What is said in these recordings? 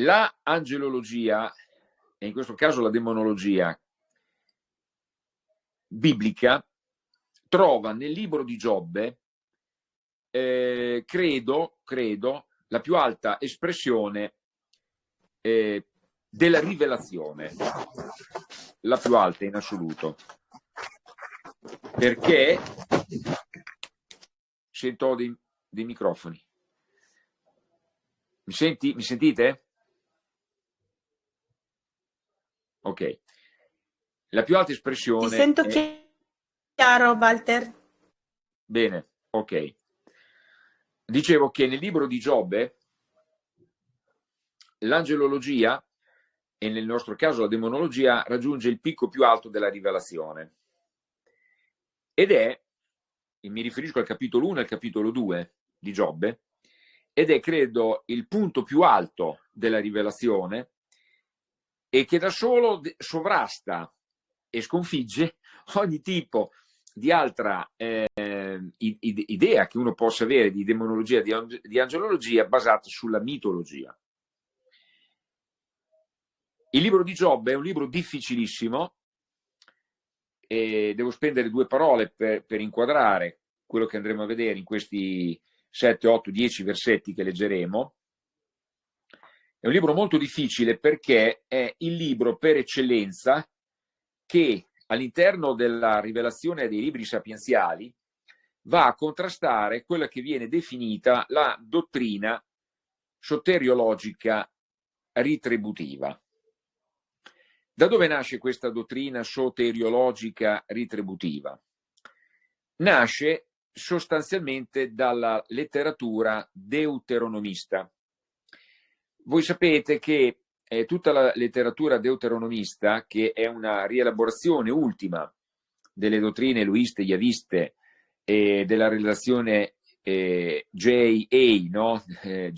La angelologia, e in questo caso la demonologia biblica, trova nel libro di Giobbe, eh, credo, credo, la più alta espressione eh, della rivelazione, la più alta in assoluto. Perché sento dei, dei microfoni. Mi, senti, mi sentite? Ok. La più alta espressione... Ti sento è... chiaro, Walter. Bene, ok. Dicevo che nel libro di Giobbe l'angelologia, e nel nostro caso la demonologia, raggiunge il picco più alto della rivelazione. Ed è, e mi riferisco al capitolo 1 e al capitolo 2 di Giobbe, ed è, credo, il punto più alto della rivelazione e che da solo sovrasta e sconfigge ogni tipo di altra eh, idea che uno possa avere di demonologia, di, angelologia basata sulla mitologia. Il libro di Giobbe è un libro difficilissimo e devo spendere due parole per, per inquadrare quello che andremo a vedere in questi 7, 8, 10 versetti che leggeremo. È un libro molto difficile perché è il libro per eccellenza che all'interno della rivelazione dei libri sapienziali va a contrastare quella che viene definita la dottrina soteriologica ritributiva. Da dove nasce questa dottrina soteriologica ritributiva? Nasce sostanzialmente dalla letteratura deuteronomista. Voi sapete che eh, tutta la letteratura deuteronomista, che è una rielaborazione ultima delle dottrine luiste, yaviste e della relazione eh, JA, no? eh,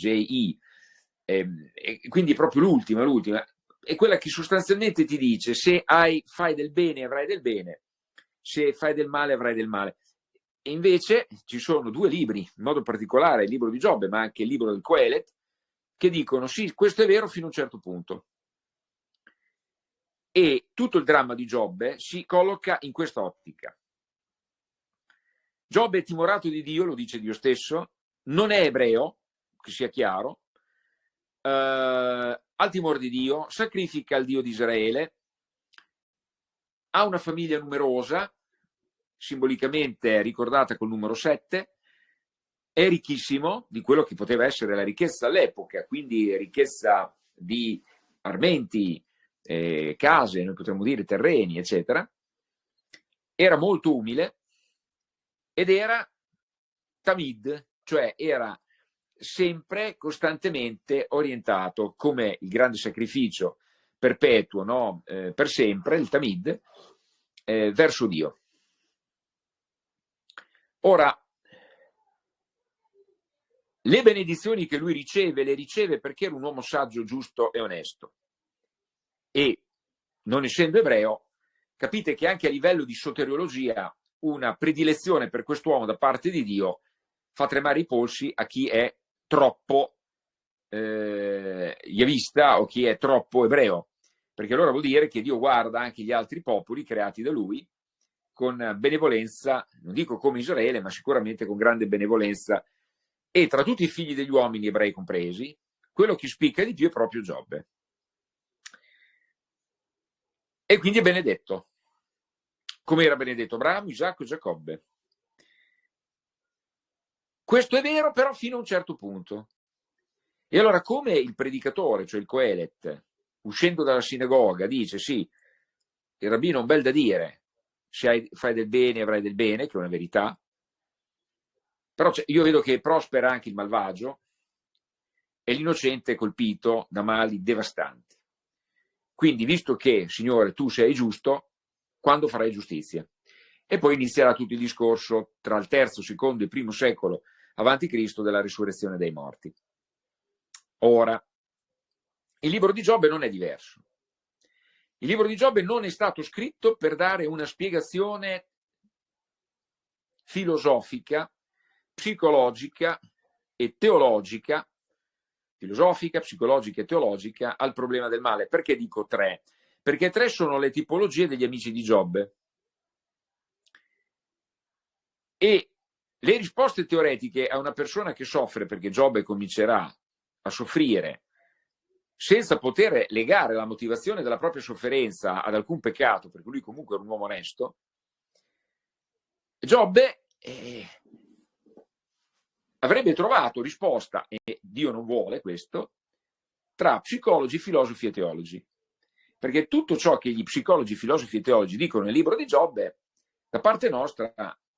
ehm, quindi proprio l'ultima, l'ultima, è quella che sostanzialmente ti dice se hai, fai del bene avrai del bene, se fai del male avrai del male. E invece ci sono due libri, in modo particolare il libro di Giobbe, ma anche il libro del Coelet, che dicono sì, questo è vero fino a un certo punto. E tutto il dramma di Giobbe si colloca in questa ottica. Giobbe è timorato di Dio, lo dice Dio stesso, non è ebreo, che sia chiaro, eh, ha il timore di Dio, sacrifica il Dio di Israele, ha una famiglia numerosa, simbolicamente ricordata col numero 7, è ricchissimo di quello che poteva essere la ricchezza all'epoca, quindi ricchezza di armenti, eh, case, noi potremmo dire terreni, eccetera. Era molto umile ed era tamid, cioè era sempre costantemente orientato come il grande sacrificio perpetuo, no? eh, per sempre, il tamid, eh, verso Dio. Ora, le benedizioni che lui riceve, le riceve perché era un uomo saggio, giusto e onesto. E, non essendo ebreo, capite che anche a livello di soteriologia una predilezione per quest'uomo da parte di Dio fa tremare i polsi a chi è troppo eh, yavista o chi è troppo ebreo, perché allora vuol dire che Dio guarda anche gli altri popoli creati da lui con benevolenza, non dico come Israele, ma sicuramente con grande benevolenza e tra tutti i figli degli uomini ebrei compresi, quello che spicca di più è proprio Giobbe. E quindi è benedetto, come era benedetto Abramo, Isacco e Giacobbe. Questo è vero però fino a un certo punto. E allora come il predicatore, cioè il Coelet, uscendo dalla sinagoga, dice sì, il rabbino ha un bel da dire, se hai, fai del bene avrai del bene, che è una verità, però io vedo che prospera anche il malvagio e l'innocente è colpito da mali devastanti. Quindi, visto che, Signore, tu sei giusto, quando farai giustizia? E poi inizierà tutto il discorso tra il terzo, secondo e primo secolo avanti Cristo della risurrezione dei morti. Ora, il libro di Giobbe non è diverso. Il libro di Giobbe non è stato scritto per dare una spiegazione filosofica psicologica e teologica filosofica, psicologica e teologica al problema del male. Perché dico tre? Perché tre sono le tipologie degli amici di Giobbe. E le risposte teoretiche a una persona che soffre, perché Giobbe comincerà a soffrire, senza poter legare la motivazione della propria sofferenza ad alcun peccato, perché lui comunque era un uomo onesto, Giobbe eh, avrebbe trovato risposta, e Dio non vuole questo, tra psicologi, filosofi e teologi. Perché tutto ciò che gli psicologi, filosofi e teologi dicono nel libro di Giobbe, da parte nostra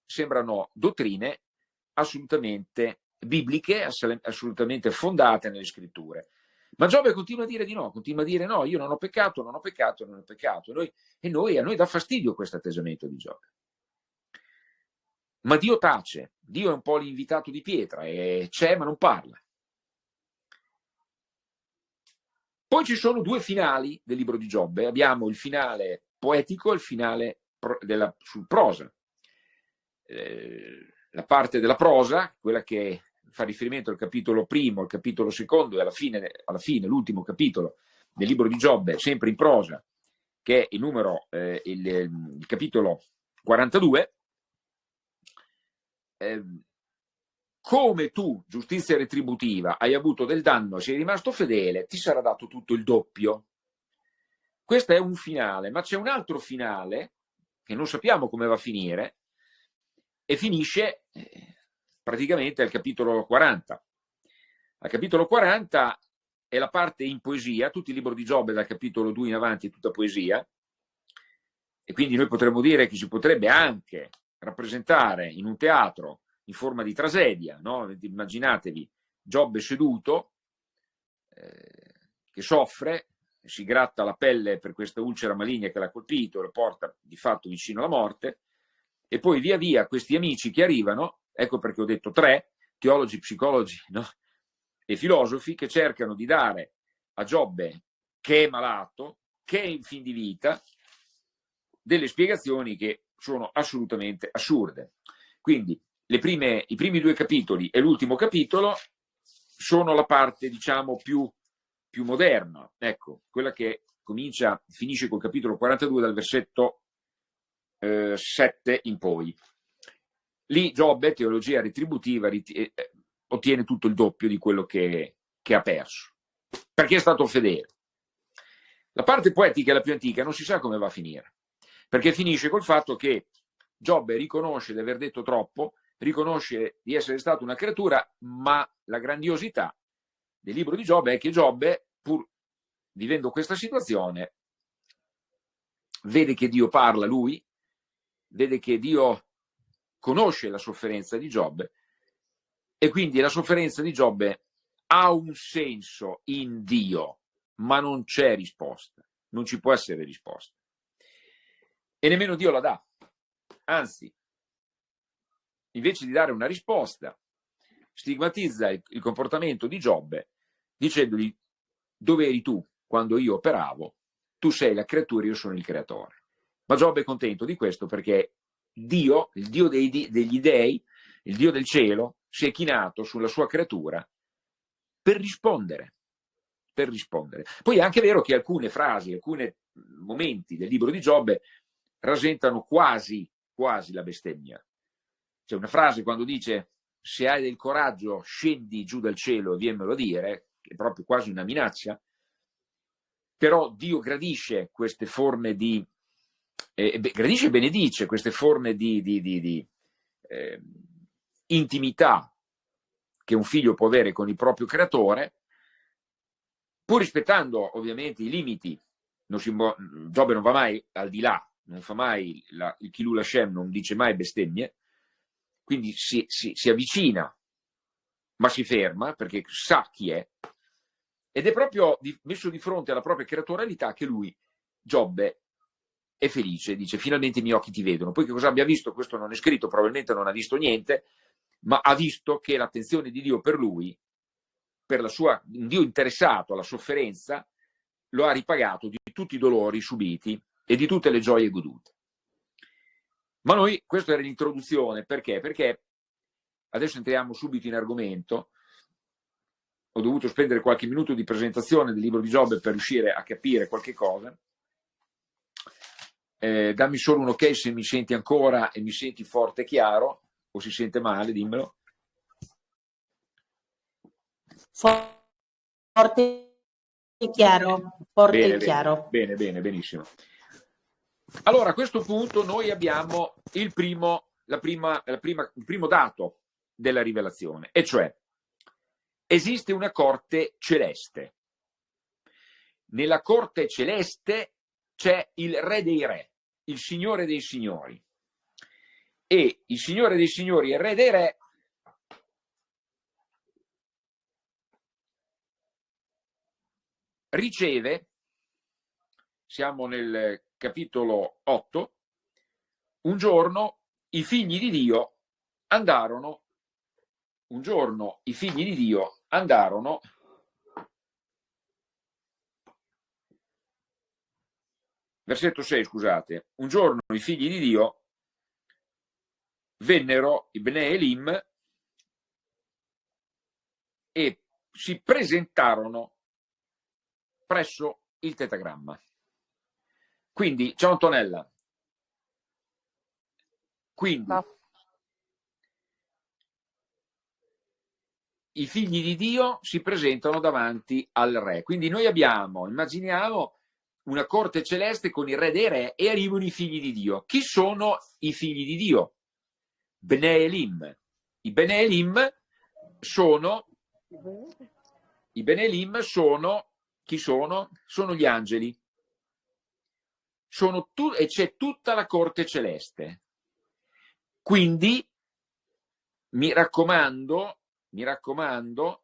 sembrano dottrine assolutamente bibliche, assolutamente fondate nelle scritture. Ma Giobbe continua a dire di no, continua a dire no, io non ho peccato, non ho peccato, non ho peccato. E, noi, e noi, a noi dà fastidio questo atteggiamento di Giobbe. Ma Dio tace, Dio è un po' l'invitato di pietra, e c'è ma non parla. Poi ci sono due finali del libro di Giobbe, abbiamo il finale poetico e il finale della, sul prosa. Eh, la parte della prosa, quella che fa riferimento al capitolo primo, al capitolo secondo e alla fine, fine l'ultimo capitolo del libro di Giobbe, sempre in prosa, che è il numero, eh, il, il, capitolo 42, eh, come tu, giustizia retributiva, hai avuto del danno sei rimasto fedele, ti sarà dato tutto il doppio. Questo è un finale, ma c'è un altro finale, che non sappiamo come va a finire, e finisce eh, praticamente al capitolo 40. Al capitolo 40 è la parte in poesia, tutto il libro di Giobbe dal capitolo 2 in avanti è tutta poesia, e quindi noi potremmo dire che si potrebbe anche rappresentare in un teatro in forma di tragedia, no? immaginatevi Giobbe seduto, eh, che soffre, si gratta la pelle per questa ulcera maligna che l'ha colpito, lo porta di fatto vicino alla morte, e poi via via questi amici che arrivano, ecco perché ho detto tre, teologi, psicologi no? e filosofi, che cercano di dare a Giobbe, che è malato, che è in fin di vita, delle spiegazioni che sono assolutamente assurde. Quindi prime, i primi due capitoli e l'ultimo capitolo sono la parte, diciamo, più, più moderna, ecco, quella che comincia, finisce col capitolo 42 dal versetto 7 eh, in poi. Lì Giobbe, teologia retributiva, eh, eh, ottiene tutto il doppio di quello che, che ha perso, perché è stato fedele. La parte poetica è la più antica, non si sa come va a finire, perché finisce col fatto che Giobbe riconosce di aver detto troppo, riconosce di essere stato una creatura, ma la grandiosità del libro di Giobbe è che Giobbe, pur vivendo questa situazione, vede che Dio parla lui, vede che Dio conosce la sofferenza di Giobbe e quindi la sofferenza di Giobbe ha un senso in Dio, ma non c'è risposta, non ci può essere risposta. E nemmeno Dio la dà. Anzi, invece di dare una risposta, stigmatizza il, il comportamento di Giobbe dicendogli dove eri tu quando io operavo, tu sei la creatura, io sono il creatore. Ma Giobbe è contento di questo perché Dio, il Dio dei, degli dei, il Dio del cielo, si è chinato sulla sua creatura per rispondere. Per rispondere. Poi è anche vero che alcune frasi, alcuni momenti del libro di Giobbe rasentano quasi, quasi la bestemmia. C'è una frase quando dice se hai del coraggio scendi giù dal cielo e viemmelo a dire, che è proprio quasi una minaccia, però Dio gradisce queste forme di eh, gradisce e benedice queste forme di, di, di, di eh, intimità che un figlio può avere con il proprio creatore, pur rispettando ovviamente i limiti. Non si, Giobbe non va mai al di là, non fa mai la, il Kilul Hashem, non dice mai bestemmie, quindi si, si, si avvicina, ma si ferma perché sa chi è, ed è proprio di, messo di fronte alla propria creatorialità che lui, Giobbe, è felice, dice finalmente i miei occhi ti vedono. Poi che cosa abbia visto, questo non è scritto, probabilmente non ha visto niente, ma ha visto che l'attenzione di Dio per lui, per la sua, un Dio interessato alla sofferenza, lo ha ripagato di tutti i dolori subiti e di tutte le gioie godute. Ma noi, questa era l'introduzione, perché? Perché, adesso entriamo subito in argomento, ho dovuto spendere qualche minuto di presentazione del libro di Giobbe per riuscire a capire qualche cosa. Eh, dammi solo un ok se mi senti ancora e mi senti forte e chiaro, o si sente male, dimmelo. Forte e chiaro, forte bene, e chiaro. Bene, bene, benissimo. Allora, a questo punto noi abbiamo il primo, la prima, la prima, il primo dato della rivelazione, e cioè esiste una corte celeste. Nella corte celeste c'è il re dei re, il signore dei signori. E il signore dei signori e il re dei re riceve, siamo nel capitolo 8, un giorno i figli di Dio andarono, un giorno i figli di Dio andarono versetto 6, scusate, un giorno i figli di Dio vennero, i Bene Elim, e si presentarono presso il tetagramma. Quindi, ciao Antonella. Quindi, no. i figli di Dio si presentano davanti al re. Quindi noi abbiamo, immaginiamo, una corte celeste con il re dei re e arrivano i figli di Dio. Chi sono i figli di Dio? Bene Elim. I Bene Elim sono i Bene Elim sono chi sono? Sono gli angeli. E c'è tutta la corte celeste. Quindi mi raccomando, mi raccomando,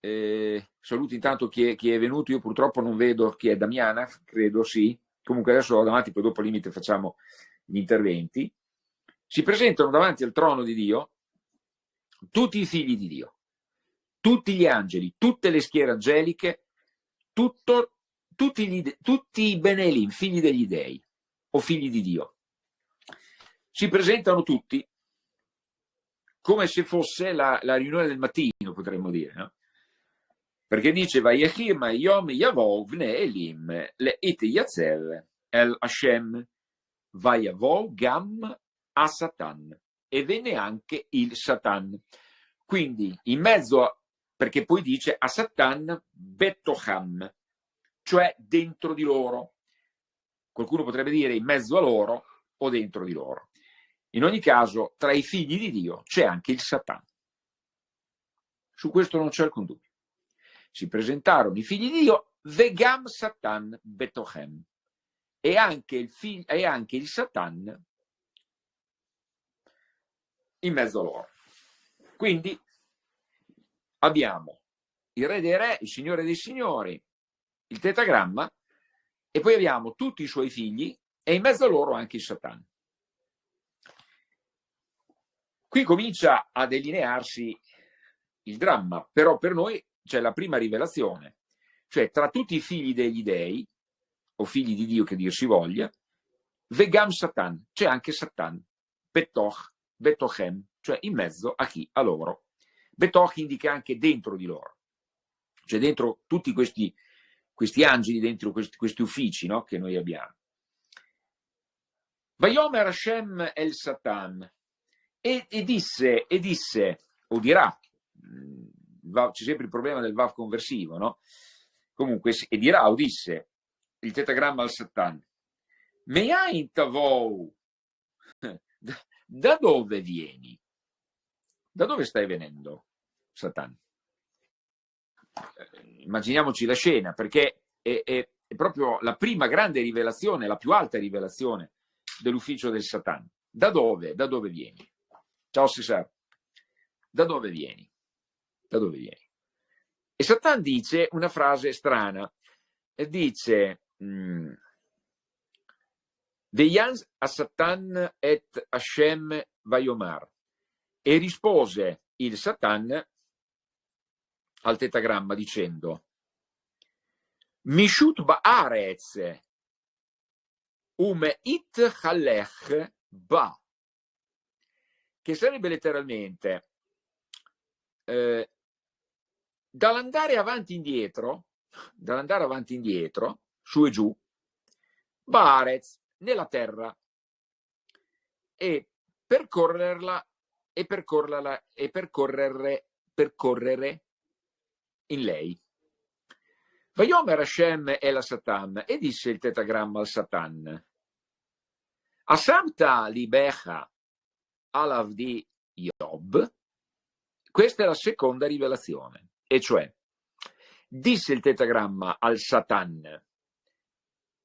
eh, saluti intanto chi è, chi è, venuto, io purtroppo non vedo chi è Damiana, credo sì, comunque adesso ho davanti, poi dopo al limite facciamo gli interventi, si presentano davanti al trono di Dio tutti i figli di Dio, tutti gli angeli, tutte le schiere angeliche, tutto, tutti, gli, tutti i Benelim, figli degli dei o figli di Dio. Si presentano tutti come se fosse la, la riunione del mattino, potremmo dire, no? Perché dice, Vayechim Yom Yavov Ne Elim Le It Yatzel El Hashem Vayavov Gam a Satan e venne anche il Satan. Quindi in mezzo, a, perché poi dice a Satan Betoham, cioè dentro di loro. Qualcuno potrebbe dire in mezzo a loro o dentro di loro. In ogni caso, tra i figli di Dio c'è anche il Satan. Su questo non c'è alcun dubbio si presentarono i figli di Dio, Vegam Satan Betochem, e anche il, figlio, e anche il Satan in mezzo a loro. Quindi abbiamo il re dei re, il signore dei signori, il tetagramma, e poi abbiamo tutti i suoi figli e in mezzo a loro anche il Satan. Qui comincia a delinearsi il dramma, però per noi c'è la prima rivelazione, cioè tra tutti i figli degli dei, o figli di Dio che Dio si voglia, Vegam Satan, c'è anche Satan, Betoch, Betochem, cioè in mezzo a chi? A loro. Betoch indica anche dentro di loro, cioè dentro tutti questi, questi angeli, dentro questi, questi uffici no? che noi abbiamo. Vayomer Hashem el Satan, e, e, disse, e disse, o dirà, c'è sempre il problema del VAV conversivo, no? Comunque, e dirà, o disse, il tetagramma al Satan, Meain tavou, da dove vieni? Da dove stai venendo, Satan? Immaginiamoci la scena, perché è, è, è proprio la prima grande rivelazione, la più alta rivelazione dell'ufficio del Satan. Da dove? Da dove vieni? Ciao Cesar. Da dove vieni? Da dove vieni? E Satan dice una frase strana, dice mm, Veians a Satan et Hashem Vayomar e rispose il Satan al tetagramma dicendo Mishut ba'arez um it halech ba che sarebbe letteralmente eh, dall'andare avanti e indietro, dall'andare avanti e indietro, su e giù, Barez nella terra e percorrerla e percorrerla e percorrere, percorrere in lei. Vayomer Hashem e la Satan, e disse il tetagramma al Satan, Asamta libecha alavdi Yob, questa è la seconda rivelazione, e cioè, disse il tetagramma al Satan,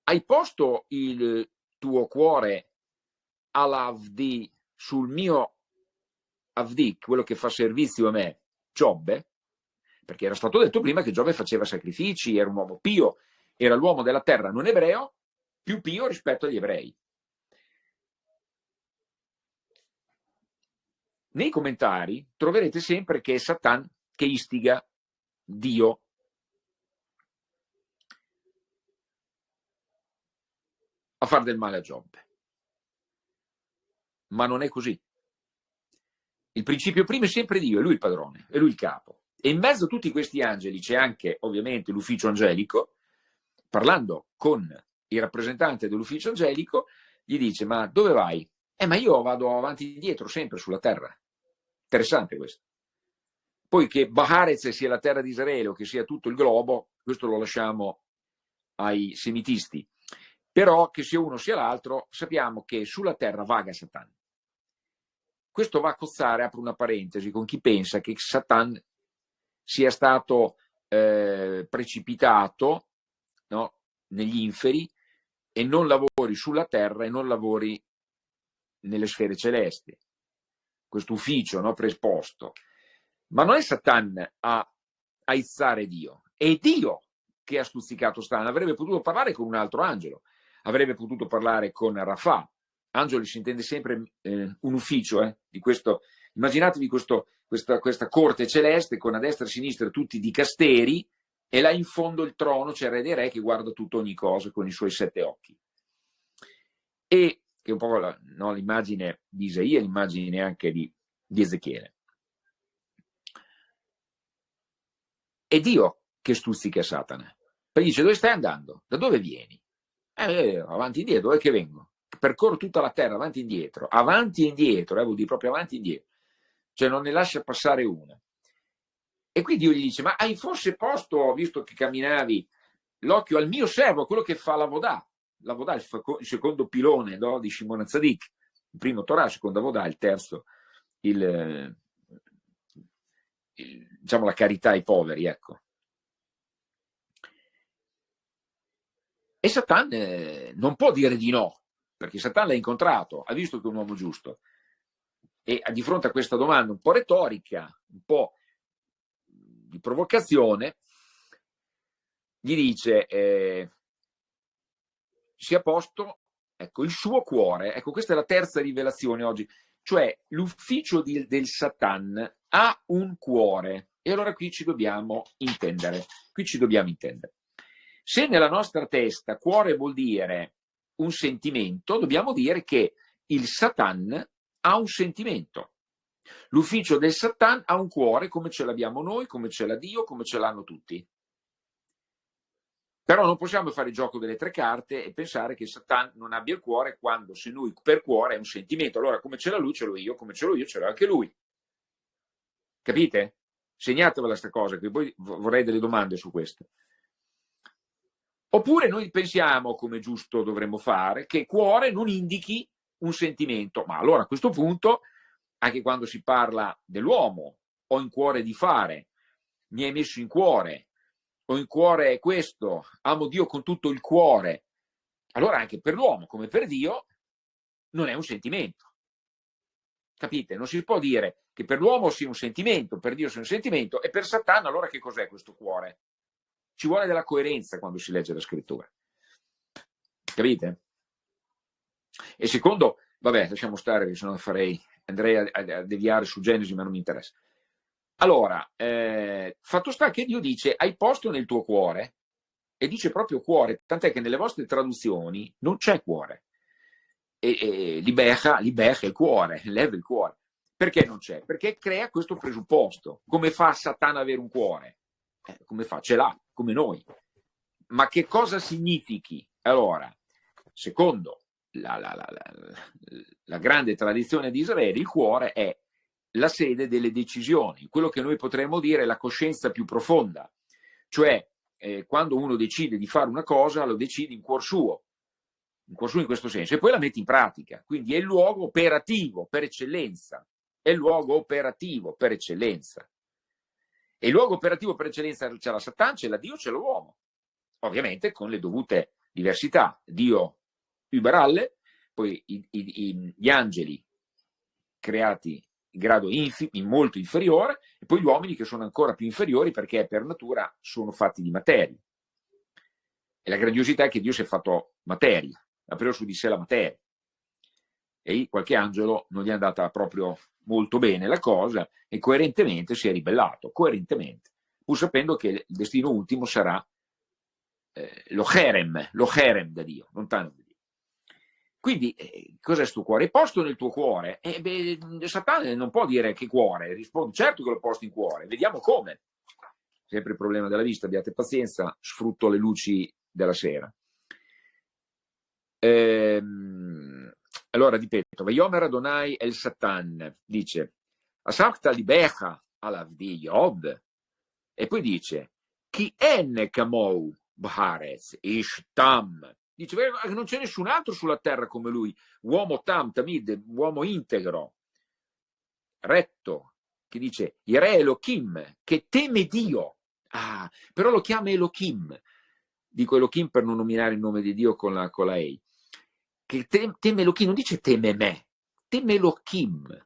hai posto il tuo cuore all'Avdi sul mio Avdi, quello che fa servizio a me, Giobbe? Perché era stato detto prima che Giobbe faceva sacrifici, era un uomo pio, era l'uomo della terra non ebreo, più pio rispetto agli ebrei. Nei commentari troverete sempre che è Satan che istiga Dio a fare del male a Giobbe. Ma non è così. Il principio primo è sempre Dio, è lui il padrone, è lui il capo. E in mezzo a tutti questi angeli c'è anche ovviamente l'ufficio angelico, parlando con il rappresentante dell'ufficio angelico, gli dice ma dove vai? Eh ma io vado avanti e indietro sempre sulla terra. Interessante questo. Poi che Baharez sia la terra di Israele o che sia tutto il globo, questo lo lasciamo ai semitisti. Però che sia uno sia l'altro, sappiamo che sulla terra vaga Satan. Questo va a cozzare, apro una parentesi, con chi pensa che Satan sia stato eh, precipitato no, negli inferi e non lavori sulla terra e non lavori nelle sfere celesti. Questo ufficio no, preesposto. Ma non è Satan a aizzare Dio, è Dio che ha stuzzicato Satan. Avrebbe potuto parlare con un altro angelo, avrebbe potuto parlare con Rafah, Angeli si intende sempre eh, un ufficio eh, di questo, immaginatevi questo, questa, questa, corte celeste con a destra e a sinistra tutti di casteri e là in fondo il trono c'è il re dei re che guarda tutto ogni cosa con i suoi sette occhi. E che è un po' la, no, l'immagine di Isaia, l'immagine anche di, di Ezechiele. È Dio che stuzzica Satana. Poi dice dove stai andando? Da dove vieni? Eh, avanti e indietro, dove che vengo? percorro tutta la terra avanti e indietro, avanti e indietro, eh, vuol dire proprio avanti e indietro, cioè non ne lascia passare una. E quindi Dio gli dice, ma hai forse posto, visto che camminavi, l'occhio al mio servo, quello che fa la Vodà, la Vodà è il, secondo pilone no, di Shimon Zadik, il primo Torah, il secondo Vodà, il terzo, il, il, diciamo la carità ai poveri, ecco. E Satan eh, non può dire di no, perché Satan l'ha incontrato, ha visto che è un uomo giusto e di fronte a questa domanda un po' retorica, un po' di provocazione, gli dice eh, sia posto ecco, il suo cuore, ecco questa è la terza rivelazione oggi, cioè l'ufficio del Satan ha un cuore. E allora qui ci dobbiamo intendere, qui ci dobbiamo intendere. Se nella nostra testa cuore vuol dire un sentimento, dobbiamo dire che il Satan ha un sentimento. L'ufficio del Satan ha un cuore come ce l'abbiamo noi, come ce l'ha Dio, come ce l'hanno tutti. Però non possiamo fare il gioco delle tre carte e pensare che Satan non abbia il cuore quando se lui per cuore è un sentimento. Allora come ce l'ha lui ce l'ho io, come ce l'ho io ce l'ho anche lui. Capite? Segnatevela questa cosa, che poi vorrei delle domande su questo. Oppure noi pensiamo, come giusto dovremmo fare, che cuore non indichi un sentimento, ma allora a questo punto, anche quando si parla dell'uomo, ho in cuore di fare, mi hai messo in cuore, ho in cuore questo, amo Dio con tutto il cuore, allora anche per l'uomo come per Dio non è un sentimento. Capite? Non si può dire che per l'uomo sia un sentimento, per Dio sia un sentimento, e per Satana allora che cos'è questo cuore? Ci vuole della coerenza quando si legge la scrittura. Capite? E secondo, vabbè, lasciamo stare, se no farei, andrei a, a, deviare su Genesi, ma non mi interessa. Allora, eh, fatto sta che Dio dice, hai posto nel tuo cuore, e dice proprio cuore, tant'è che nelle vostre traduzioni non c'è cuore. E, e liberca, liberca il cuore, leva il cuore. Perché non c'è? Perché crea questo presupposto. Come fa Satana avere un cuore? Eh, come fa? Ce l'ha, come noi. Ma che cosa significhi? Allora, secondo la, la, la, la, grande tradizione di Israele, il cuore è la sede delle decisioni, quello che noi potremmo dire la coscienza più profonda, cioè eh, quando uno decide di fare una cosa lo decide in cuor suo, in cuor suo in questo senso, e poi la mette in pratica, quindi è il luogo operativo per eccellenza, è il luogo operativo per eccellenza. E il luogo operativo per eccellenza c'è la Satan, c'è la Dio, c'è l'uomo, ovviamente con le dovute diversità. Dio überalle, poi i, i, gli angeli creati in grado infi, in molto inferiore, e poi gli uomini che sono ancora più inferiori perché per natura sono fatti di materia. E la grandiosità è che Dio si è fatto materia, ha preso su di sé la materia. E qualche angelo non gli è andata proprio molto bene la cosa e coerentemente si è ribellato, coerentemente, pur sapendo che il destino ultimo sarà eh, lo Cherem, lo Cherem da Dio, lontano da Dio. Quindi, eh, cos'è sto cuore? È posto nel tuo cuore? Eh, beh, Satana non può dire che cuore, risponde certo che l'ho posto in cuore, vediamo come. Sempre il problema della vista, abbiate pazienza, sfrutto le luci della sera. Ehm, allora, ripeto, Vayomer Adonai El Satan dice, Asakta libecha alavdi Yob, e poi dice, Chi en kamou Baharez, Ishtam. Dice che non c'è nessun altro sulla terra come lui, uomo tam, tamid, uomo integro, retto, che dice Ire Elohim, che teme Dio. Ah, però lo chiama Elohim. Dico Elohim per non nominare il nome di Dio con la, con la Ei. Che teme Elohim, non dice teme me, teme Elohim.